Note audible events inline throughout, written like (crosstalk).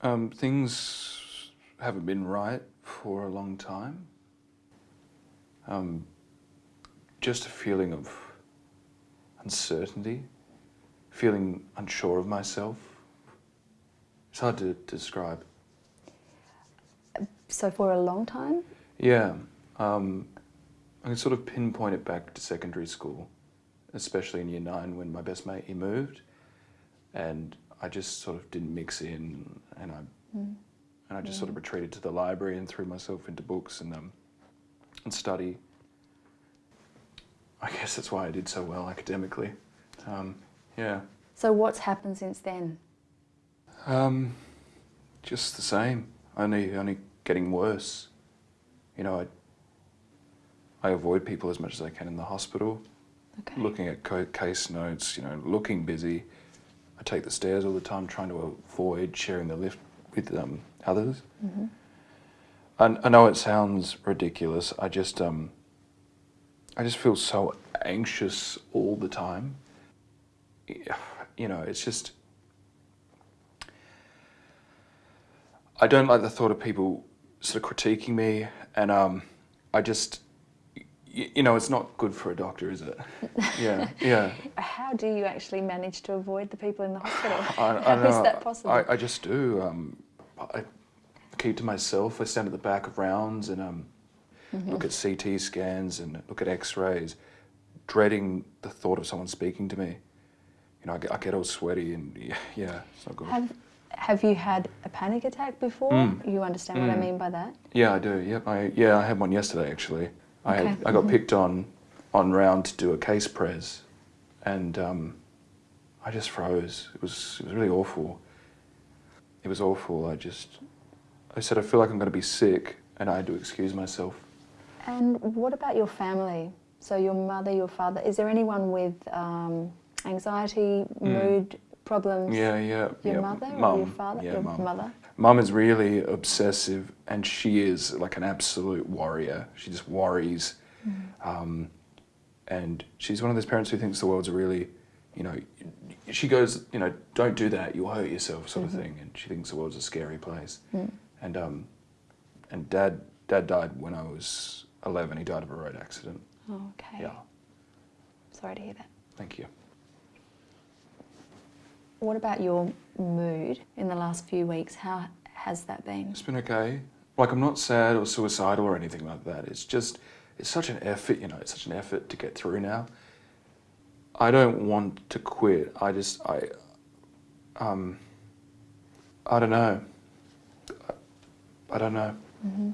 Um, things haven't been right for a long time. Um, just a feeling of uncertainty, feeling unsure of myself. It's hard to describe. So for a long time? Yeah, um, I can sort of pinpoint it back to secondary school, especially in year nine when my best mate, he moved and I just sort of didn't mix in and I, Mm. and I just sort of retreated to the library and threw myself into books and, um, and study. I guess that's why I did so well academically. Um, yeah. So what's happened since then? Um, just the same, only only getting worse. You know, I I avoid people as much as I can in the hospital, Okay. looking at co- case notes. You know, looking busy. I take the stairs all the time, trying to avoid sharing the lift with um, others. hmm I, I know it sounds ridiculous. I just um, I just feel so anxious all the time. You know, it's just I don't like the thought of people sort of critiquing me, and um, I just you know, it's not good for a doctor, is it? (laughs) Yeah, yeah. How do you actually manage to avoid the people in the hospital? I, I (laughs) How is know. that possible? I, I just do. Um, I keep to myself. I stand at the back of rounds and um, Mm-hmm. look at CT scans and look at X-rays, dreading the thought of someone speaking to me. You know, I get, I get all sweaty and yeah, (laughs) yeah, it's not good. Have Have you had a panic attack before? Mm. You understand what I Mm. mean by that? Yeah, I do. Yep. I yeah, I had one yesterday actually. I Okay. I got Mhm. picked on on round to do a case press, and um, I just froze. It was it was really awful. It was awful. I just I said I feel like I'm going to be sick, and I had to excuse myself. And what about your family? So your mother, your father. Is there anyone with um, anxiety, mood problems? Mm. Yeah, yeah. Your yeah. mother or Mum. your father? Yeah, your mum. mother. Mum is really obsessive, and she is like an absolute warrior. She just worries, um, and she's one of those parents who thinks the world's a really, you know, she goes, you know, don't do that, you'll hurt yourself, sort of thing. And she thinks the world's a scary place. Mm. And um, and dad, dad died when I was eleven. He died of a road accident. Oh, okay. Yeah, Sorry to hear that. thank you. What about your mood in the last few weeks? How has that been? It's been okay. Like I'm not sad or suicidal or anything like that. It's just it's such an effort, you know, it's such an effort to get through now. I don't want to quit. I just I um I don't know. I, I don't know. hmm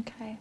Okay.